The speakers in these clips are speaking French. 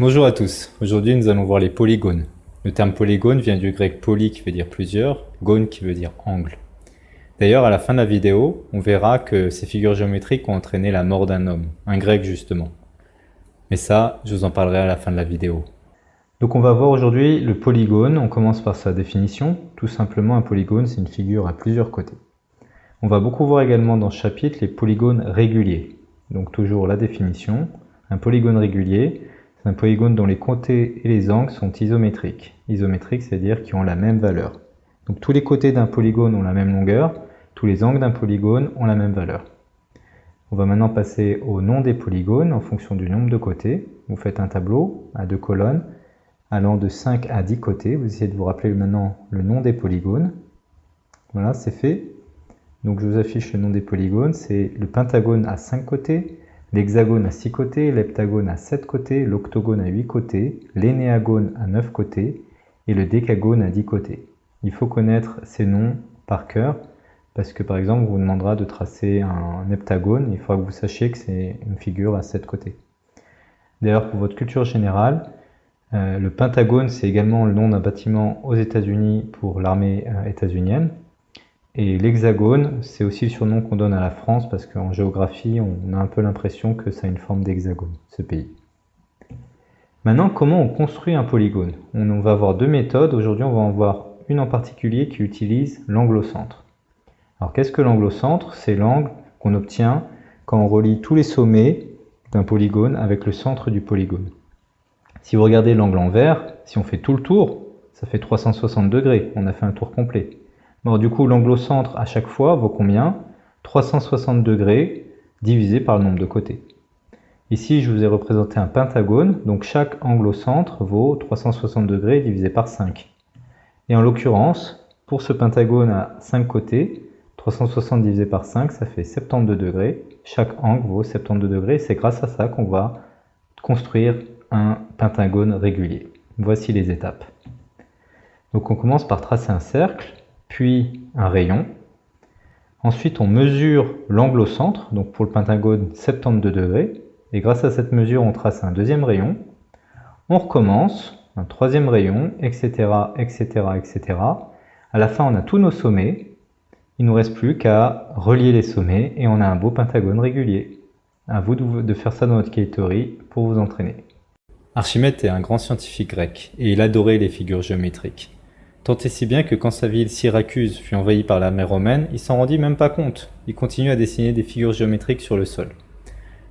Bonjour à tous, aujourd'hui nous allons voir les polygones. Le terme polygone vient du grec poly qui veut dire plusieurs, gone qui veut dire angle. D'ailleurs à la fin de la vidéo, on verra que ces figures géométriques ont entraîné la mort d'un homme, un grec justement. Mais ça, je vous en parlerai à la fin de la vidéo. Donc on va voir aujourd'hui le polygone, on commence par sa définition. Tout simplement un polygone c'est une figure à plusieurs côtés. On va beaucoup voir également dans ce chapitre les polygones réguliers. Donc toujours la définition, un polygone régulier, un polygone dont les côtés et les angles sont isométriques. Isométriques, c'est-à-dire qui ont la même valeur. Donc tous les côtés d'un polygone ont la même longueur, tous les angles d'un polygone ont la même valeur. On va maintenant passer au nom des polygones en fonction du nombre de côtés. Vous faites un tableau à deux colonnes allant de 5 à 10 côtés. Vous essayez de vous rappeler maintenant le nom des polygones. Voilà, c'est fait. Donc je vous affiche le nom des polygones. C'est le pentagone à 5 côtés, L'hexagone a 6 côtés, l'heptagone a 7 côtés, l'octogone a 8 côtés, l'énéagone a 9 côtés et le décagone a 10 côtés. Il faut connaître ces noms par cœur parce que par exemple on vous demandera de tracer un heptagone, il faudra que vous sachiez que c'est une figure à 7 côtés. D'ailleurs pour votre culture générale, euh, le pentagone c'est également le nom d'un bâtiment aux États-Unis pour l'armée euh, états-unienne. Et l'hexagone, c'est aussi le surnom qu'on donne à la France parce qu'en géographie, on a un peu l'impression que ça a une forme d'hexagone, ce pays. Maintenant, comment on construit un polygone? On va avoir deux méthodes. Aujourd'hui, on va en voir une en particulier qui utilise l'angle au centre. Alors, qu'est-ce que l'angle au centre C'est l'angle qu'on obtient quand on relie tous les sommets d'un polygone avec le centre du polygone. Si vous regardez l'angle en vert, si on fait tout le tour, ça fait 360 degrés. On a fait un tour complet. Bon, du coup, l'angle au centre à chaque fois vaut combien? 360 degrés divisé par le nombre de côtés. Ici, je vous ai représenté un pentagone, donc chaque angle au centre vaut 360 degrés divisé par 5. Et en l'occurrence, pour ce pentagone à 5 côtés, 360 divisé par 5, ça fait 72 degrés. Chaque angle vaut 72 degrés. C'est grâce à ça qu'on va construire un pentagone régulier. Voici les étapes. Donc on commence par tracer un cercle puis un rayon. Ensuite, on mesure l'angle au centre, donc pour le pentagone 72 degrés, et grâce à cette mesure, on trace un deuxième rayon. On recommence, un troisième rayon, etc., etc., etc. À la fin, on a tous nos sommets. Il ne nous reste plus qu'à relier les sommets et on a un beau pentagone régulier. À vous de faire ça dans votre cahier pour vous entraîner. Archimède est un grand scientifique grec et il adorait les figures géométriques. Tant et si bien que quand sa ville Syracuse fut envahie par l'armée romaine, il s'en rendit même pas compte. Il continue à dessiner des figures géométriques sur le sol.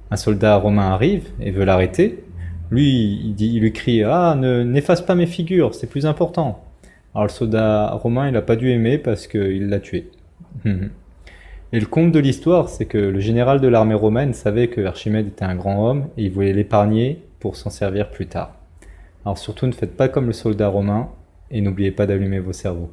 Un soldat romain arrive et veut l'arrêter. Lui, il, lui crie « Ah, n'efface pas mes figures, c'est plus important !» Alors le soldat romain, il n'a pas dû aimer parce qu'il l'a tué. et le comble de l'histoire, c'est que le général de l'armée romaine savait que Archimède était un grand homme et il voulait l'épargner pour s'en servir plus tard. Alors surtout, ne faites pas comme le soldat romain, et n'oubliez pas d'allumer vos cerveaux.